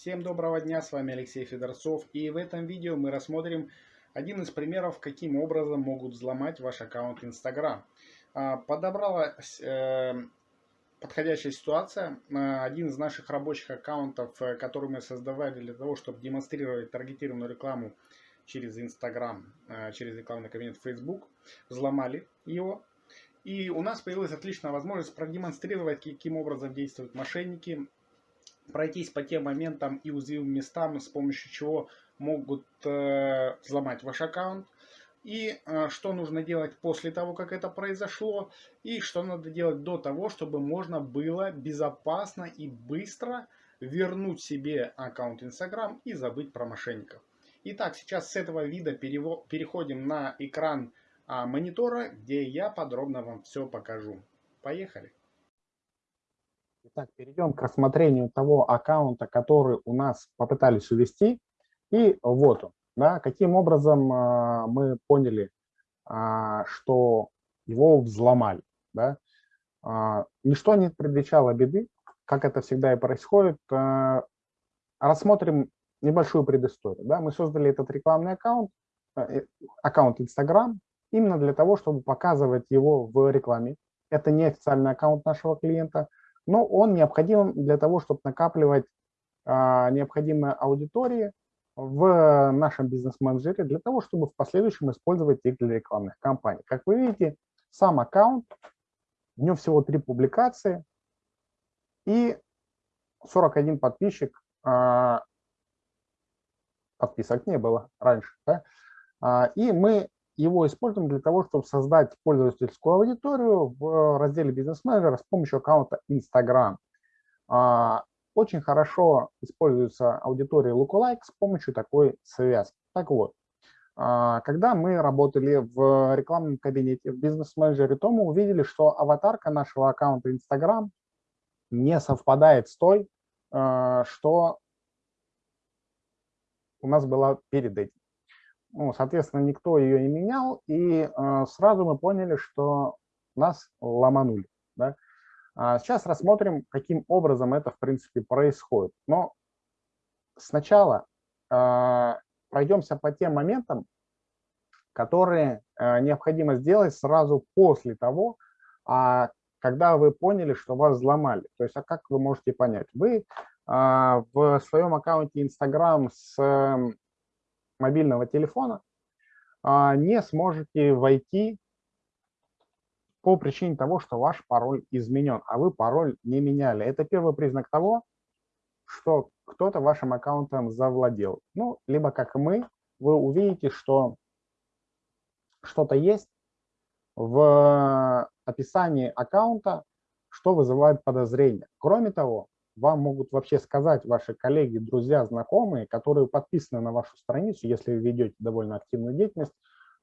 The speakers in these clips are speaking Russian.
Всем доброго дня, с вами Алексей Федорцов и в этом видео мы рассмотрим один из примеров, каким образом могут взломать ваш аккаунт Instagram. А, подобралась э, подходящая ситуация. А, один из наших рабочих аккаунтов, э, который мы создавали для того, чтобы демонстрировать таргетированную рекламу через Instagram, э, через рекламный кабинет Facebook, взломали его. И у нас появилась отличная возможность продемонстрировать, каким образом действуют мошенники, пройтись по тем моментам и уязвимым местам, с помощью чего могут э, взломать ваш аккаунт. И э, что нужно делать после того, как это произошло. И что надо делать до того, чтобы можно было безопасно и быстро вернуть себе аккаунт Instagram и забыть про мошенников. Итак, сейчас с этого вида переходим на экран а, монитора, где я подробно вам все покажу. Поехали! Итак, перейдем к рассмотрению того аккаунта, который у нас попытались увести. И вот он. Да, каким образом э, мы поняли, э, что его взломали. Да? Э, ничто не предвещало беды, как это всегда и происходит. Э, рассмотрим небольшую предысторию. Да? Мы создали этот рекламный аккаунт, э, аккаунт Instagram, именно для того, чтобы показывать его в рекламе. Это не официальный аккаунт нашего клиента – но он необходим для того, чтобы накапливать а, необходимые аудитории в нашем бизнес-менеджере для того, чтобы в последующем использовать их для рекламных кампаний. Как вы видите, сам аккаунт, в нем всего три публикации и 41 подписчик, а, подписок не было раньше. Да? А, и мы его используем для того, чтобы создать пользовательскую аудиторию в разделе бизнес-менеджера с помощью аккаунта Instagram. А, очень хорошо используется аудитория Lookalike с помощью такой связки. Так вот, а, когда мы работали в рекламном кабинете в бизнес-менеджере, то мы увидели, что аватарка нашего аккаунта Instagram не совпадает с той, а, что у нас была перед этим. Ну, соответственно, никто ее не менял, и э, сразу мы поняли, что нас ломанули. Да? А сейчас рассмотрим, каким образом это, в принципе, происходит. Но сначала э, пройдемся по тем моментам, которые э, необходимо сделать сразу после того, а, когда вы поняли, что вас взломали. То есть, а как вы можете понять? Вы э, в своем аккаунте Instagram с мобильного телефона а, не сможете войти по причине того, что ваш пароль изменен, а вы пароль не меняли. Это первый признак того, что кто-то вашим аккаунтом завладел. Ну, либо как мы, вы увидите, что что-то есть в описании аккаунта, что вызывает подозрение. Кроме того, вам могут вообще сказать ваши коллеги, друзья, знакомые, которые подписаны на вашу страницу, если вы ведете довольно активную деятельность,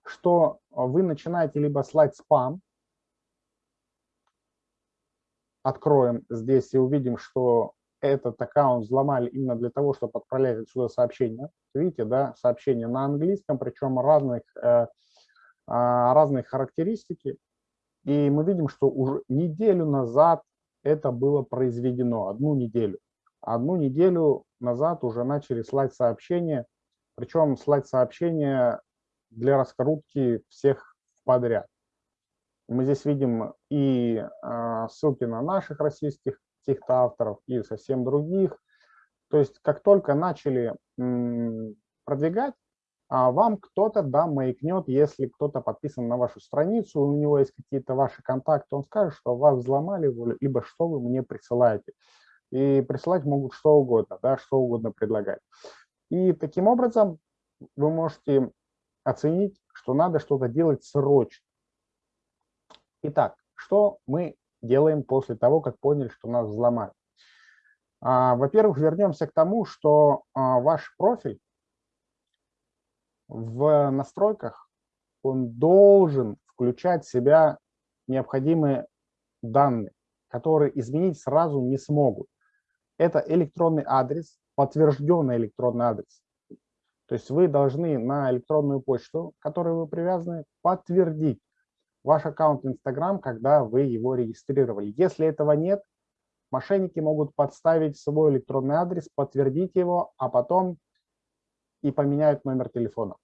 что вы начинаете либо слать спам, откроем здесь и увидим, что этот аккаунт взломали именно для того, чтобы отправлять отсюда сообщения. Видите, да, сообщения на английском, причем разных, э, а, разные характеристики. И мы видим, что уже неделю назад это было произведено, одну неделю. Одну неделю назад уже начали слать сообщения, причем слать сообщения для раскрутки всех подряд. Мы здесь видим и э, ссылки на наших российских авторов, и совсем других. То есть как только начали продвигать, а вам кто-то да, маякнет, если кто-то подписан на вашу страницу, у него есть какие-то ваши контакты, он скажет, что вас взломали, либо что вы мне присылаете. И присылать могут что угодно, да, что угодно предлагать. И таким образом вы можете оценить, что надо что-то делать срочно. Итак, что мы делаем после того, как поняли, что нас взломали? А, Во-первых, вернемся к тому, что а, ваш профиль в настройках он должен включать в себя необходимые данные, которые изменить сразу не смогут. Это электронный адрес, подтвержденный электронный адрес. То есть вы должны на электронную почту, к которой вы привязаны, подтвердить ваш аккаунт Instagram, когда вы его регистрировали. Если этого нет, мошенники могут подставить свой электронный адрес, подтвердить его, а потом и поменяют номер телефона.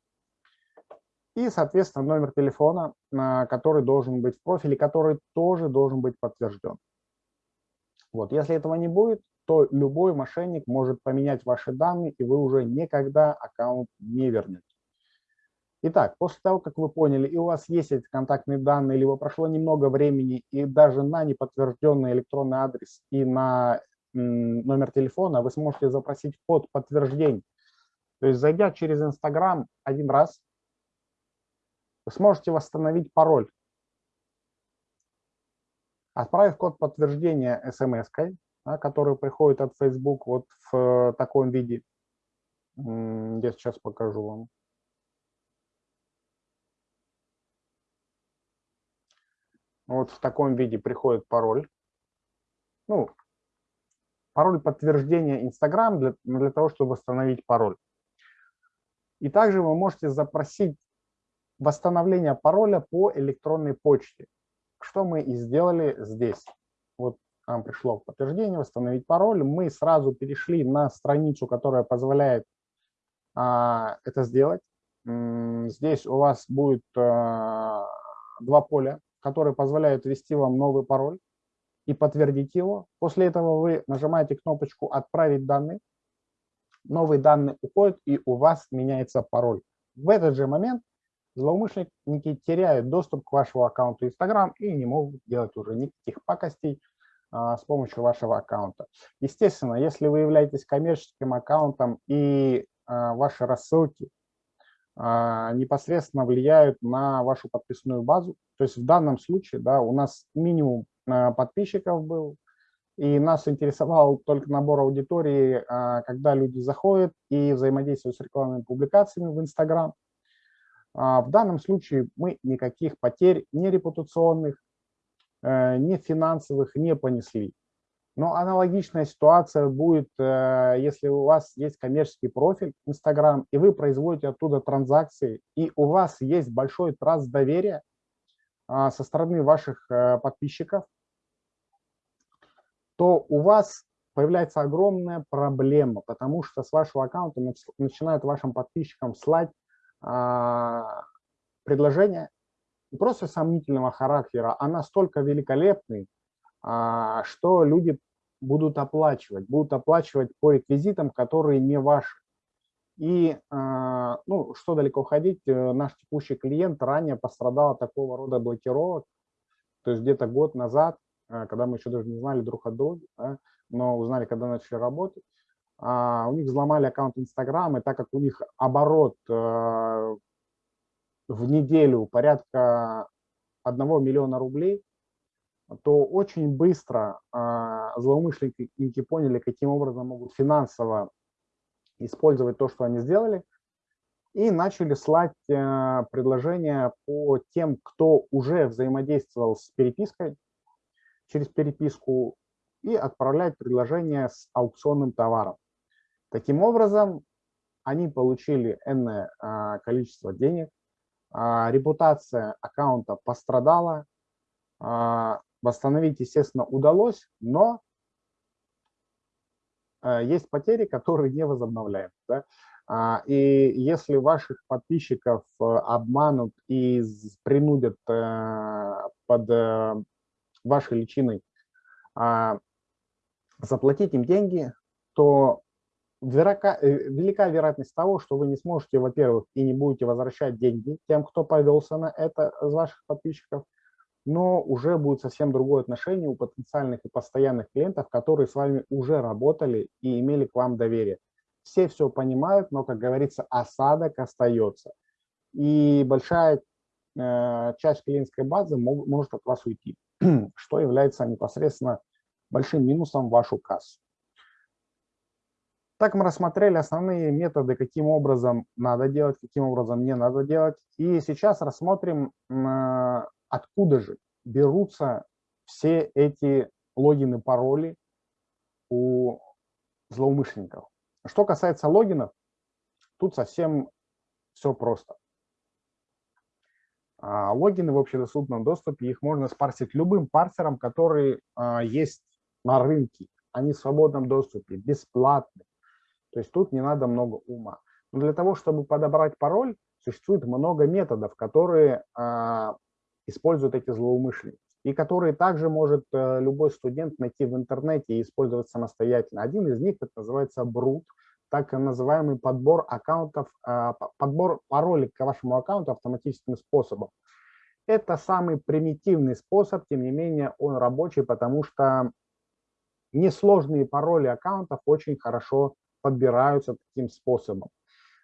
И, соответственно, номер телефона, который должен быть в профиле, который тоже должен быть подтвержден. Вот. Если этого не будет, то любой мошенник может поменять ваши данные, и вы уже никогда аккаунт не вернете. Итак, после того, как вы поняли, и у вас есть эти контактные данные, либо прошло немного времени, и даже на неподтвержденный электронный адрес и на номер телефона вы сможете запросить код подтверждения. То есть, зайдя через Инстаграм один раз, вы сможете восстановить пароль Отправив код подтверждения смс-кой, да, который приходит от Facebook вот в э, таком виде, я сейчас покажу вам. Вот в таком виде приходит пароль. Ну, пароль подтверждения Instagram для, для того, чтобы восстановить пароль. И также вы можете запросить восстановление пароля по электронной почте что мы и сделали здесь. Вот нам пришло подтверждение, восстановить пароль. Мы сразу перешли на страницу, которая позволяет а, это сделать. Здесь у вас будет а, два поля, которые позволяют ввести вам новый пароль и подтвердить его. После этого вы нажимаете кнопочку «Отправить данные». Новые данные уходят, и у вас меняется пароль. В этот же момент злоумышленники теряют доступ к вашему аккаунту Instagram и не могут делать уже никаких пакостей а, с помощью вашего аккаунта. Естественно, если вы являетесь коммерческим аккаунтом и а, ваши рассылки а, непосредственно влияют на вашу подписную базу, то есть в данном случае да, у нас минимум а, подписчиков был, и нас интересовал только набор аудитории, а, когда люди заходят и взаимодействуют с рекламными публикациями в Instagram. А, в данном случае мы никаких потерь ни репутационных, э, ни финансовых не понесли. Но аналогичная ситуация будет, э, если у вас есть коммерческий профиль Instagram, и вы производите оттуда транзакции, и у вас есть большой траст доверия а, со стороны ваших э, подписчиков, то у вас появляется огромная проблема, потому что с вашего аккаунта начинают вашим подписчикам слать а, предложение не просто сомнительного характера, а настолько великолепный, а, что люди будут оплачивать, будут оплачивать по реквизитам, которые не ваши. И, а, ну, что далеко ходить, э, наш текущий клиент ранее пострадал от такого рода блокировок, то есть где-то год назад, когда мы еще даже не знали друг от друга, да, но узнали, когда начали работать, а, у них взломали аккаунт Инстаграм, и так как у них оборот э, в неделю порядка 1 миллиона рублей, то очень быстро а, злоумышленники поняли, каким образом могут финансово использовать то, что они сделали, и начали слать э, предложения по тем, кто уже взаимодействовал с перепиской, через переписку, и отправлять предложения с аукционным товаром. Таким образом, они получили энное а, количество денег, а, репутация аккаунта пострадала, а, восстановить, естественно, удалось, но есть потери, которые не возобновляются. Да? И если ваших подписчиков обманут и принудят э, под э, вашей личиной заплатить им деньги, то велика, э, велика вероятность того, что вы не сможете, во-первых, и не будете возвращать деньги тем, кто повелся на это из ваших подписчиков, но уже будет совсем другое отношение у потенциальных и постоянных клиентов, которые с вами уже работали и имели к вам доверие. Все все понимают, но, как говорится, осадок остается. И большая э, часть клиентской базы мог, может от вас уйти, что является непосредственно большим минусом в вашу кассу. Так мы рассмотрели основные методы, каким образом надо делать, каким образом не надо делать. И сейчас рассмотрим, откуда же берутся все эти логины, пароли у злоумышленников. Что касается логинов, тут совсем все просто. А, логины в общедоступном доступе, их можно спарсить любым парсером, который а, есть на рынке, они в свободном доступе, бесплатны. То есть тут не надо много ума. Но для того, чтобы подобрать пароль, существует много методов, которые а, используют эти злоумышленники и которые также может а, любой студент найти в интернете и использовать самостоятельно. Один из них это называется Brut, так называемый подбор аккаунтов, а, подбор паролей к вашему аккаунту автоматическим способом. Это самый примитивный способ, тем не менее он рабочий, потому что несложные пароли аккаунтов очень хорошо подбираются таким способом.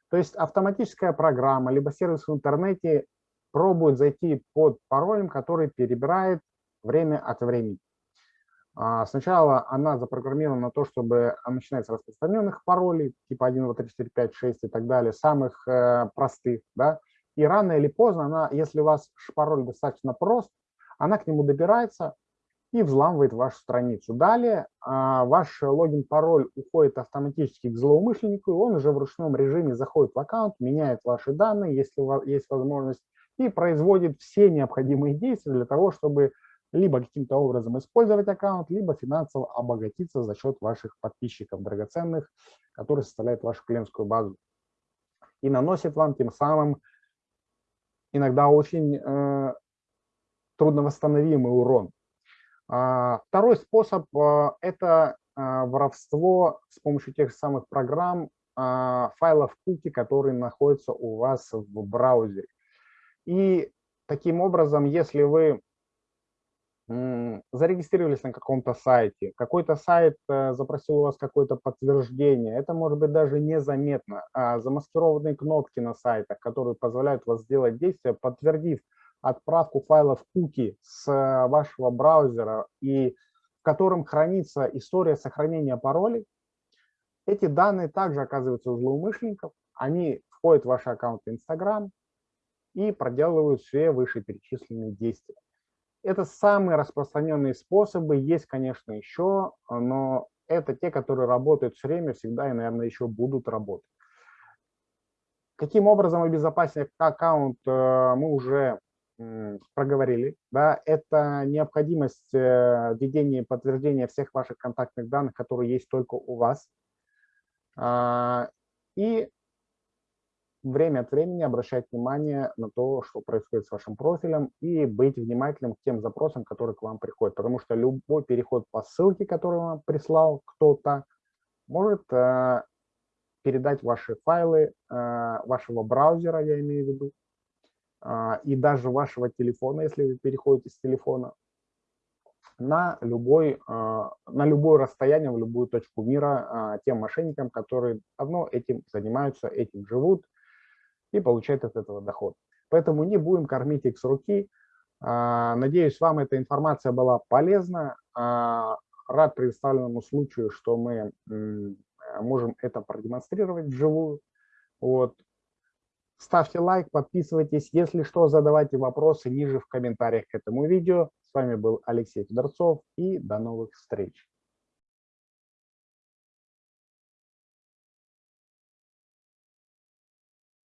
То есть автоматическая программа, либо сервис в интернете пробует зайти под паролем, который перебирает время от времени. А, сначала она запрограммирована на то, чтобы начинать с распространенных паролей, типа 1, 2, 3, 4, 5, 6 и так далее, самых э, простых, да, и рано или поздно, она, если у вас пароль достаточно прост, она к нему добирается и взламывает вашу страницу. Далее а, ваш логин-пароль уходит автоматически к злоумышленнику, и он уже в ручном режиме заходит в аккаунт, меняет ваши данные, если у вас есть возможность, и производит все необходимые действия для того, чтобы либо каким-то образом использовать аккаунт, либо финансово обогатиться за счет ваших подписчиков драгоценных, которые составляют вашу клиентскую базу. И наносит вам тем самым иногда очень э, трудновосстановимый урон. А, второй способ э, – это э, воровство с помощью тех самых программ э, файлов куки, которые находятся у вас в браузере. И таким образом, если вы зарегистрировались на каком-то сайте, какой-то сайт э, запросил у вас какое-то подтверждение, это может быть даже незаметно, а замаскированные кнопки на сайтах, которые позволяют вас сделать действие, подтвердив отправку файлов куки с э, вашего браузера и в котором хранится история сохранения паролей, эти данные также оказываются у злоумышленников, они входят в ваши аккаунты Instagram и проделывают все вышеперечисленные действия. Это самые распространенные способы, есть, конечно, еще, но это те, которые работают все время, всегда и, наверное, еще будут работать. Каким образом обезопасить аккаунт, э, мы уже проговорили. Да, это необходимость э, введения подтверждения всех ваших контактных данных, которые есть только у вас. А, и время от времени обращать внимание на то, что происходит с вашим профилем, и быть внимательным к тем запросам, которые к вам приходят. Потому что любой переход по ссылке, которую вам прислал кто-то, может э, передать ваши файлы э, вашего браузера, я имею в виду, э, и даже вашего телефона, если вы переходите с телефона, на, любой, э, на любое расстояние, в любую точку мира э, тем мошенникам, которые давно этим занимаются, этим живут, и получать от этого доход. Поэтому не будем кормить их с руки. А, надеюсь, вам эта информация была полезна. А, рад представленному случаю, что мы можем это продемонстрировать вживую. Вот. Ставьте лайк, подписывайтесь. Если что, задавайте вопросы ниже в комментариях к этому видео. С вами был Алексей Федорцов и до новых встреч.